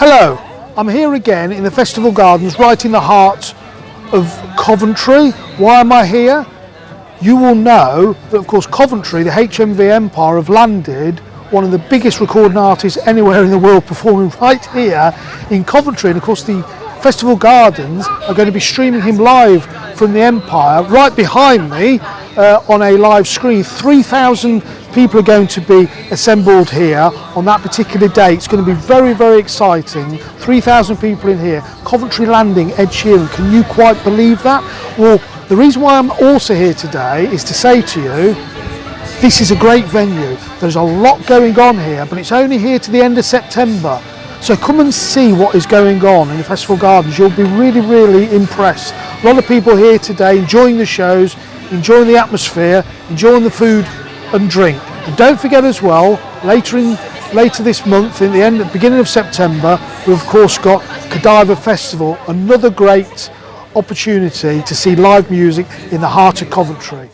Hello, I'm here again in the Festival Gardens right in the heart of Coventry. Why am I here? You will know that of course Coventry, the HMV Empire have landed one of the biggest recording artists anywhere in the world performing right here in Coventry and of course the Festival Gardens are going to be streaming him live from the Empire right behind me uh, on a live screen. 3,000 people are going to be assembled here on that particular day. It's going to be very, very exciting. 3,000 people in here. Coventry Landing, Ed Sheeran. Can you quite believe that? Well, the reason why I'm also here today is to say to you, this is a great venue. There's a lot going on here, but it's only here to the end of September. So come and see what is going on in the Festival Gardens. You'll be really, really impressed. A lot of people here today enjoying the shows, enjoying the atmosphere, enjoying the food and drink. And don't forget as well, later in later this month, in the end, beginning of September, we've of course got Godiva Festival, another great opportunity to see live music in the heart of Coventry.